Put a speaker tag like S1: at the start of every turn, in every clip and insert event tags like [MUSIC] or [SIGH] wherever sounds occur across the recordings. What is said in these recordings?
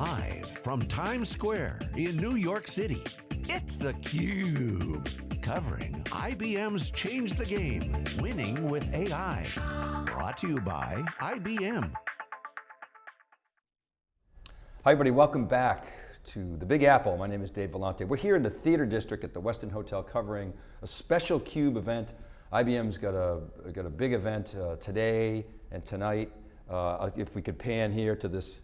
S1: Live from Times Square in New York City, it's theCUBE. Covering IBM's Change the Game, Winning with AI. Brought to you by IBM.
S2: Hi everybody, welcome back to the Big Apple. My name is Dave Vellante. We're here in the Theater District at the Westin Hotel covering a special CUBE event. IBM's got a, got a big event uh, today and tonight. Uh, if we could pan here to this,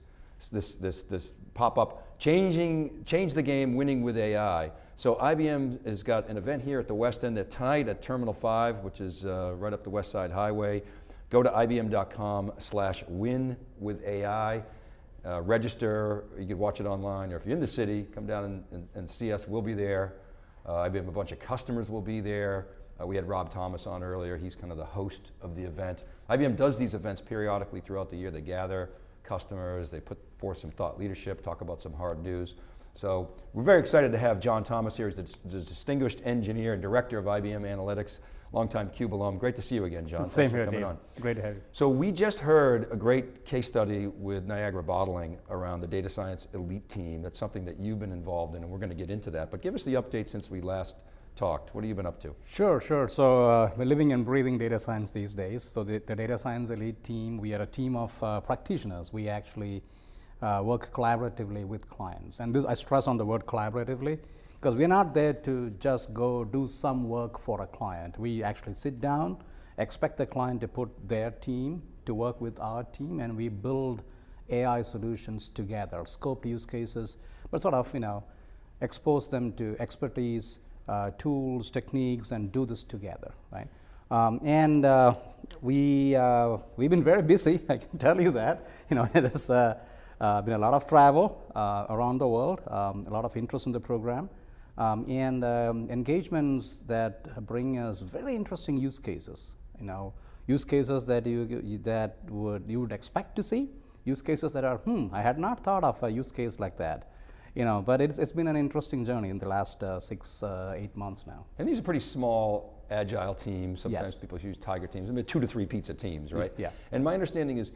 S2: this, this, this pop-up, changing, change the game, winning with AI. So IBM has got an event here at the Westin at tonight at Terminal 5, which is uh, right up the West Side Highway. Go to ibm.com slash win with AI. Uh, register, you can watch it online, or if you're in the city, come down and, and, and see us, we'll be there. Uh, I have a bunch of customers will be there. Uh, we had Rob Thomas on earlier, he's kind of the host of the event. IBM does these events periodically throughout the year. They gather customers, they put forth some thought leadership, talk about some hard news. So we're very excited to have John Thomas here, he's the, the distinguished engineer and director of IBM Analytics longtime CUBE alum. Great to see you again, John.
S3: Same
S2: Thanks
S3: here, Dave.
S2: On.
S3: Great to have you.
S2: So we just heard a great case study with Niagara Bottling around the data science elite team. That's something that you've been involved in, and we're going to get into that. But give us the update since we last talked. What have you been up to?
S3: Sure, sure. So uh, we're living and breathing data science these days. So the, the data science elite team, we are a team of uh, practitioners. We actually uh, work collaboratively with clients. And this, I stress on the word collaboratively because we're not there to just go do some work for a client. We actually sit down, expect the client to put their team to work with our team, and we build AI solutions together, scoped use cases, but sort of, you know, expose them to expertise, uh, tools, techniques, and do this together, right? Um, and uh, we, uh, we've been very busy, [LAUGHS] I can tell you that. You know, [LAUGHS] it has uh, been a lot of travel uh, around the world, um, a lot of interest in the program um, and um, engagements that bring us very interesting use cases. You know, use cases that you that would you would expect to see, use cases that are hmm, I had not thought of a use case like that. You know, but it's, it's been an interesting journey in the last uh, six, uh, eight months now.
S2: And these are pretty small, agile teams. Sometimes
S3: yes.
S2: people use tiger teams. I mean, two to three pizza teams, right?
S3: Yeah.
S2: And my understanding is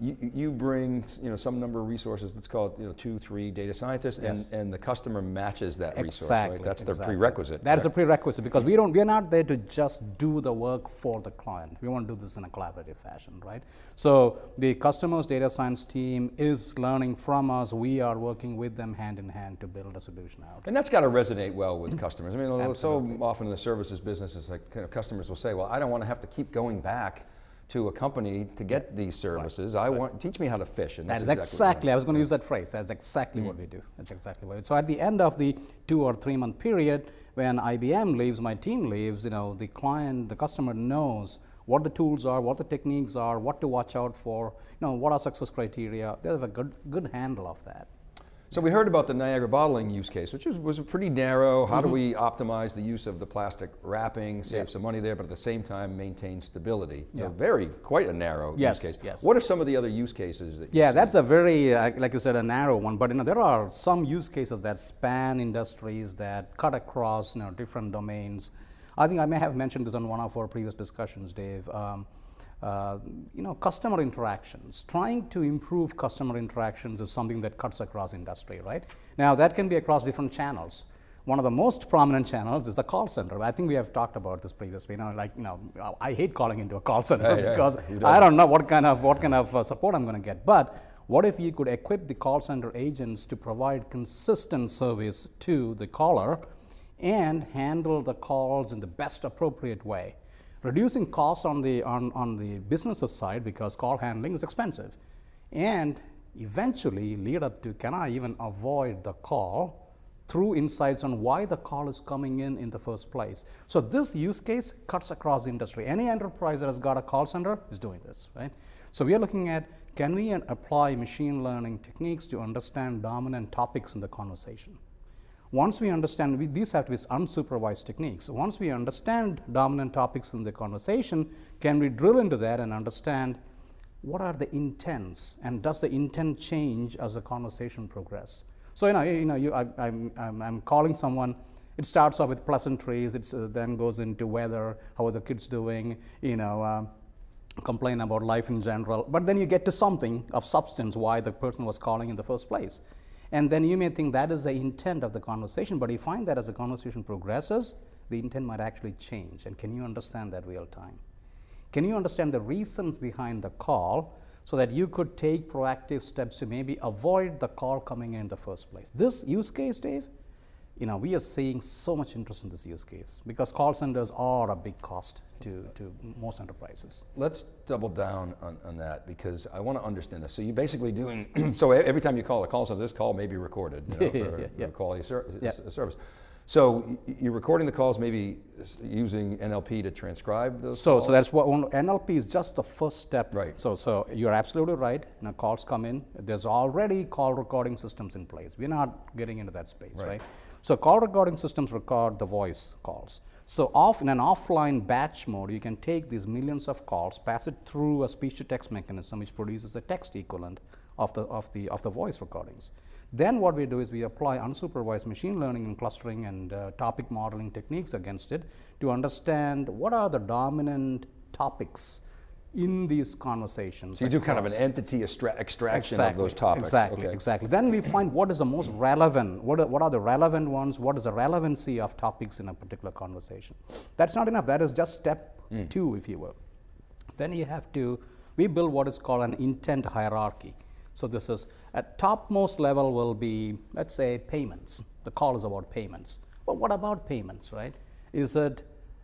S2: you, you bring you know some number of resources. Let's call it you know two, three data scientists,
S3: yes.
S2: and and the customer matches that
S3: exactly,
S2: resource. Right? That's
S3: exactly.
S2: the prerequisite.
S3: That is a prerequisite because we don't. We are not there to just do the work for the client. We want to do this in a collaborative fashion, right? So the customer's data science team is learning from us. We are working with them hand in hand to build a solution out.
S2: And that's got to resonate well with customers. I mean, so often in the services business, it's like kind of customers will say, "Well, I don't want to have to keep going back." To a company to get these services. Right. I right. want teach me how to fish.
S3: And that's, that's exactly. exactly I was going to use that phrase. That's exactly mm. what we do. That's exactly what. So at the end of the two or three month period, when IBM leaves, my team leaves. You know, the client, the customer knows what the tools are, what the techniques are, what to watch out for. You know, what are success criteria. They have a good good handle of that.
S2: So we heard about the Niagara bottling use case, which was, was a pretty narrow. How mm -hmm. do mm-hmm. we optimize the use of the plastic wrapping, save yeah. some money there, but at the same time maintain stability? Yeah. So very, quite a narrow
S3: yes,
S2: use case.
S3: Yes.
S2: What are some of the other use cases that
S3: Yeah, that's a very, uh, like you said, a narrow one, but you know, there are some use cases that span industries that cut across you know, different domains. I think I may have mentioned this on one of our previous discussions, Dave. Um, uh, you know, customer interactions. Trying to improve customer interactions is something that cuts across industry, right? Now, that can be across different channels. One of the most prominent channels is the call center. I think we have talked about this previously. You know, like, you know, I hate calling into a call center right, because right. I don't know what kind of, what kind of uh, support I'm going to get. But what if you could equip the call center agents to provide consistent service to the caller and handle the calls in the best appropriate way? Reducing costs on the, on, on the business side because call handling is expensive and eventually lead up to can I even avoid the call through insights on why the call is coming in in the first place. So this use case cuts across industry. Any enterprise that has got a call center is doing this, right? So we are looking at can we apply machine learning techniques to understand dominant topics in the conversation. Once we understand, we, these have to be unsupervised techniques. Once we understand dominant topics in the conversation, can we drill into that and understand what are the intents and does the intent change as the conversation progress? So, you know, you know you, I, am I'm, I'm calling someone, it starts off with pleasantries, it uh, then goes into weather, how are the kids doing, you know, um, complain about life in general, but then you get to something of substance why the person was calling in the first place. And then you may think that is the intent of the conversation, but you find that as the conversation progresses, the intent might actually change. And can you understand that real time? Can you understand the reasons behind the call so that you could take proactive steps to maybe avoid the call coming in, in the first place? This use case, Dave, you know, we are seeing so much interest in this use case because call centers are a big cost to, to most enterprises.
S2: Let's double down on, on that because I want to understand this. So you're basically doing, [CLEARS THROAT] so every time you call a call center, this call may be recorded you know, [LAUGHS] for,
S3: Yeah, yeah.
S2: for quality ser
S3: Yeah.
S2: service. So you're recording the calls, maybe using NLP to transcribe those
S3: So,
S2: calls?
S3: so that's what NLP is just the first step.
S2: Right.
S3: So, so you're absolutely right. You know, calls come in. There's already call recording systems in place. We're not getting into that space,
S2: Right.
S3: right? So, call recording systems record the voice calls. So, off in an offline batch mode, you can take these millions of calls, pass it through a speech-to-text mechanism, which produces a text equivalent of the of the of the voice recordings. Then what we do is we apply unsupervised machine learning and clustering and uh, topic modeling techniques against it to understand what are the dominant topics in these conversations.
S2: So you do kind of an entity extra extraction of those topics.
S3: Exactly,
S2: okay.
S3: exactly. Then we find what is the most relevant, what are, what are the relevant ones, what is the relevancy of topics in a particular conversation. That's not enough, that is just step
S2: Hmm.
S3: two, if you will. Then you have to, we build what is called an intent hierarchy. So this is, at topmost level will be, let's say, payments. The call is about payments. But what about payments, right? Is it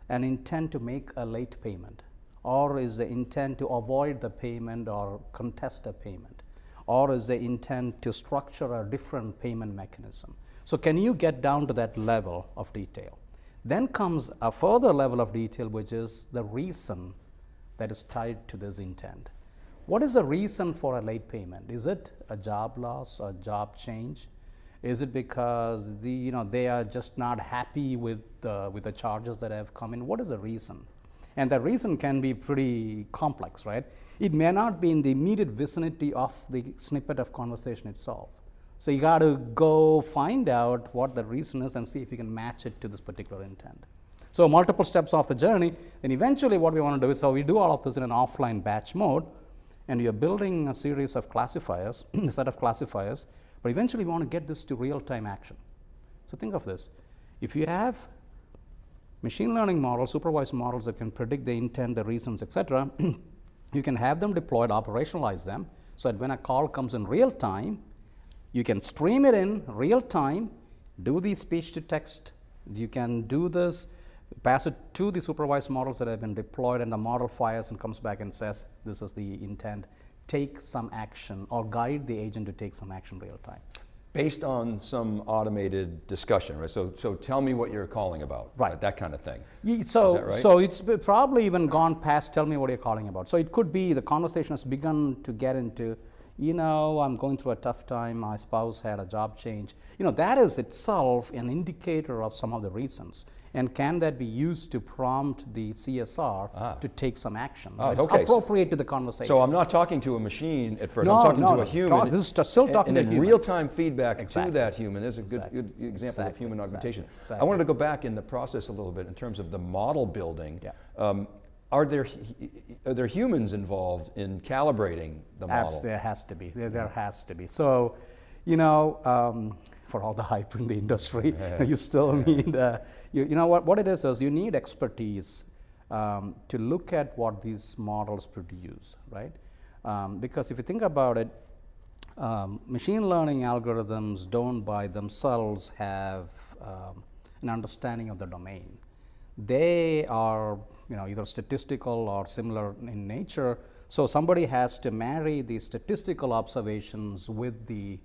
S3: an intent to make a late payment? Or is the intent to avoid the payment or contest the payment? Or is the intent to structure a different payment mechanism? So can you get down to that level of detail? Then comes a further level of detail, which is the reason that is tied to this intent. What is the reason for a late payment? Is it a job loss, a job change? Is it because the, you know, they are just not happy with, the with the charges that have come in? What is the reason? And the reason can be pretty complex, right? It may not be in the immediate vicinity of the snippet of conversation itself. So you got to go find out what the reason is and see if you can match it to this particular intent. So multiple steps of the journey. Then eventually, what we want to do is so we do all of this in an offline batch mode, and you're building a series of classifiers, [CLEARS THROAT] a set of classifiers. But eventually, we want to get this to real-time action. So think of this: if you have machine learning models, supervised models that can predict the intent, the reasons, etc., [CLEARS THROAT] you can have them deployed, operationalize them, so that when a call comes in real time, you can stream it in real time, do the speech to text, you can do this, pass it to the supervised models that have been deployed, and the model fires and comes back and says, This is the intent. Take some action or guide the agent to take some action real time.
S2: Based on some automated discussion, right? So, so tell me what you're calling about.
S3: Right.
S2: That kind of thing.
S3: Ye- So,
S2: right?
S3: so it's probably even gone past. Tell me what you're calling about. So it could be the conversation has begun to get into, you know, I'm going through a tough time. My spouse had a job change. You know, that is itself an indicator of some of the reasons. And can that be used to prompt the CSR to take some action?
S2: Ah,
S3: it's
S2: okay.
S3: appropriate to the conversation.
S2: So I'm not talking to a machine at first.
S3: No,
S2: I'm talking
S3: no,
S2: to
S3: no.
S2: a human.
S3: Talk- this is still talking
S2: and
S3: to a human.
S2: real-time feedback
S3: Exactly.
S2: to that human is a good,
S3: Exactly.
S2: good example of
S3: Exactly.
S2: human
S3: Exactly.
S2: augmentation. I wanted to go back in the process a little bit in terms of the model building.
S3: Yeah.
S2: Um, are there are there humans involved in calibrating the model?
S3: Abs- there has to be. There, there has to be. So, you know, um, for all the hype in the industry, [LAUGHS] you still need, uh, you, you know, what, what it is is you need expertise um, to look at what these models produce, right? Um, because if you think about it, um, machine learning algorithms don't by themselves have um, an understanding of the domain. They are, you know, either statistical or similar in nature. So somebody has to marry the statistical observations with the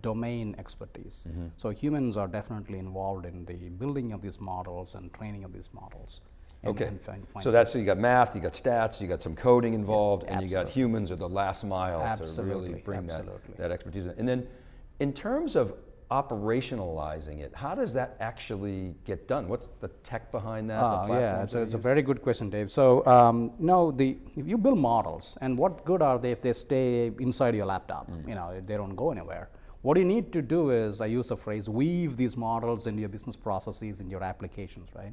S3: domain expertise. So humans are definitely involved in the building of these models and training of these models.
S2: Okay,
S3: and find-
S2: so that's, so you got math, you got stats, you got some coding involved, and you got humans at the last mile to really bring that,
S3: absolutely.
S2: that expertise. in. And then, in terms of operationalizing it, how does that actually get done? What's the tech behind that? the
S3: Ah, yeah,
S2: platforms
S3: it's a, it's a very good question, Dave. So, um, no, the if you build models, and what good are they if they stay inside your laptop?
S2: Mm.
S3: You know, they don't go anywhere. What you need to do is, I use a phrase, weave these models into your business processes, in your applications, right?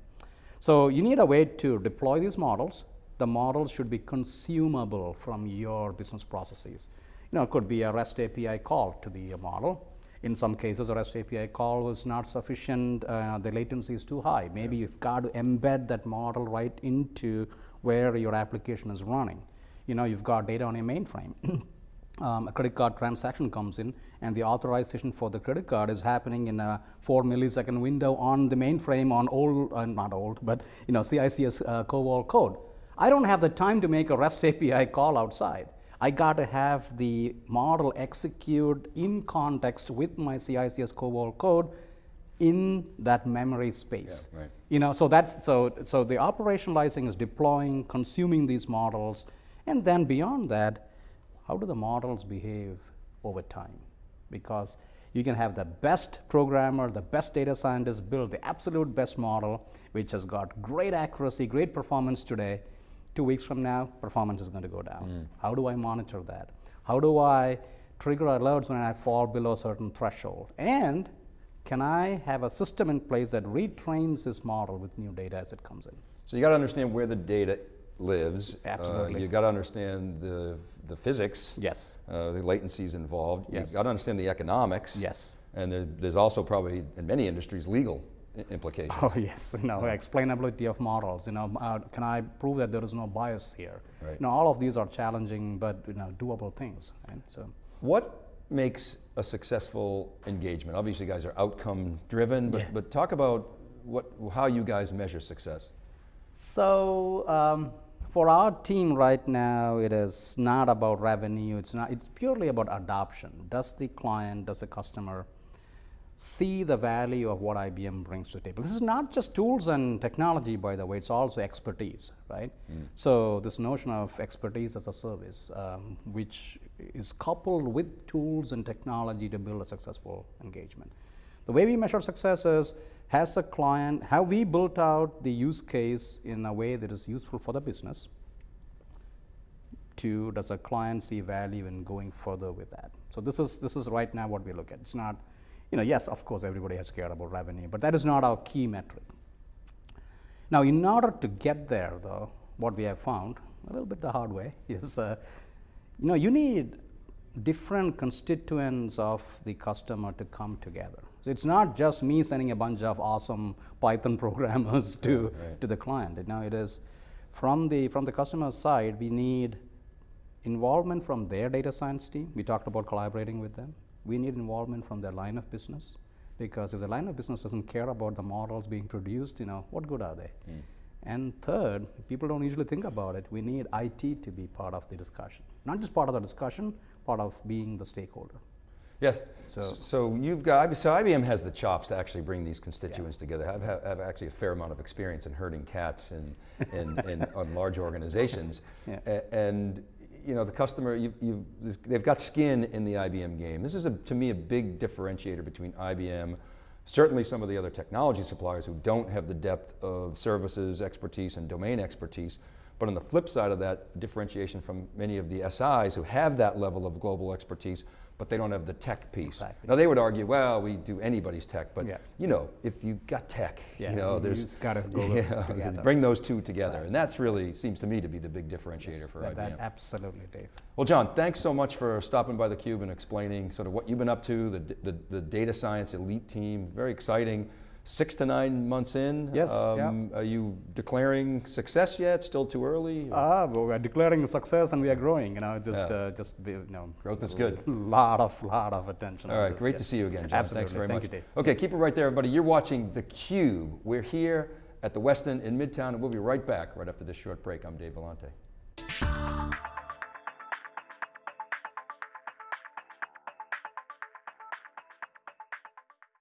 S3: So you need a way to deploy these models, the models should be consumable from your business processes. You know, it could be a REST API call to the model. In some cases, a REST API call was not sufficient, uh, the latency is too high. Maybe you've got to embed that model right into where your application is running. You know, you've got data on a mainframe. [CLEARS THROAT] um, a credit card transaction comes in and the authorization for the credit card is happening in a four millisecond window on the mainframe on old, uh, not old, but you know, CICS uh, COBOL code. I don't have the time to make a REST API call outside. I got to have the model execute in context with my CICS COBOL code in that memory space.
S2: Yeah, right.
S3: You know, so that's so so the operationalizing is deploying, consuming these models, and then beyond that, how do the models behave over time? Because you can have the best programmer, the best data scientist build the absolute best model, which has got great accuracy, great performance today. Two weeks from now, performance is going to go down. Hmm. How do I monitor that? How do I trigger alerts when I fall below a certain threshold? And can I have a system in place that retrains this model with new data as it comes in?
S2: So you got to understand where the data lives. Uh,
S3: Absolutely.
S2: you got to understand the, the physics.
S3: Yes.
S2: Uh, the latencies involved.
S3: Yes.
S2: You got to understand the economics.
S3: Yes.
S2: And there, there's also probably, in many industries, legal implications.
S3: Oh [LAUGHS] yes, you know, explainability of models. You know, uh, can I prove that there is no bias here?
S2: Right.
S3: You know, all of these are challenging but you know doable things. Right? So
S2: What makes a successful engagement? Obviously, you guys are outcome driven, but,
S3: Yeah.
S2: but talk about what, how you guys measure success.
S3: So um, for our team right now, it is not about revenue. It's not. It's purely about adoption. Does the client, does the customer see the value of what IBM brings to the table? This is not just tools and technology, by the way. It's also expertise, right? So this notion of expertise as a service, um, which is coupled with tools and technology to build a successful engagement. The way we measure success is has the client, have we built out the use case in a way that is useful for the business? Two, does a client see value in going further with that? So this is this is right now what we look at. It's not, you know, yes, of course everybody has cared about revenue, but that is not our key metric. Now, in order to get there, though, what we have found a little bit the hard way [LAUGHS] is, uh, you know, you need different constituents of the customer to come together. So it's not just me sending a bunch of awesome Python [LAUGHS] programmers to
S2: right.
S3: to the client. Now, it is from the from the customer side. We need involvement from their data science team. We talked about collaborating with them. We need involvement from their line of business because if the line of business doesn't care about the models being produced, you know, what good are they? Hmm. And third, people don't usually think about it. We need IT to be part of the discussion, not just part of the discussion, part of being the stakeholder.
S2: Yes.
S3: So-
S2: So, you've got so IBM has the chops to actually bring these constituents together. I've, have, have actually a fair amount of experience in herding cats in, in, [LAUGHS] in on large organizations,
S3: Yeah.
S2: A- and you know the customer you, you they've got skin in the IBM game. This is a, to me a big differentiator between IBM. Certainly, some of the other technology suppliers who don't have the depth of services expertise and domain expertise. But on the flip side of that, differentiation from many of the SIs who have that level of global expertise, but they don't have the tech piece.
S3: Exactly.
S2: Now they would argue, well, we do anybody's tech, but
S3: Yeah.
S2: you know, if you've got tech,
S3: Yeah,
S2: you know, there's
S3: just gotta go [LAUGHS]
S2: yeah,
S3: together.
S2: bring those two together,
S3: Exactly.
S2: and that's really seems to me to be the big differentiator for
S3: that,
S2: IBM.
S3: that absolutely, Dave.
S2: Well, John, thanks so much for stopping by theCUBE and explaining sort of what you've been up to, the, the, the data science elite team, very exciting. Six to nine months in,
S3: Yes,
S2: um, are you declaring success yet? Still too early?
S3: Ah, but we are declaring success and we are growing. You know, just
S2: Yeah.
S3: uh, just be, you know,
S2: Growth is good. [LAUGHS]
S3: Lot of lot of attention.
S2: All right, great
S3: yeah.
S2: to see you again, John.
S3: Absolutely.
S2: Thanks very
S3: Thank
S2: much.
S3: you, Dave.
S2: Okay, keep it right there, everybody. You're watching theCUBE. We're here at the Westin in Midtown, and we'll be right back right after this short break. I'm Dave Vellante.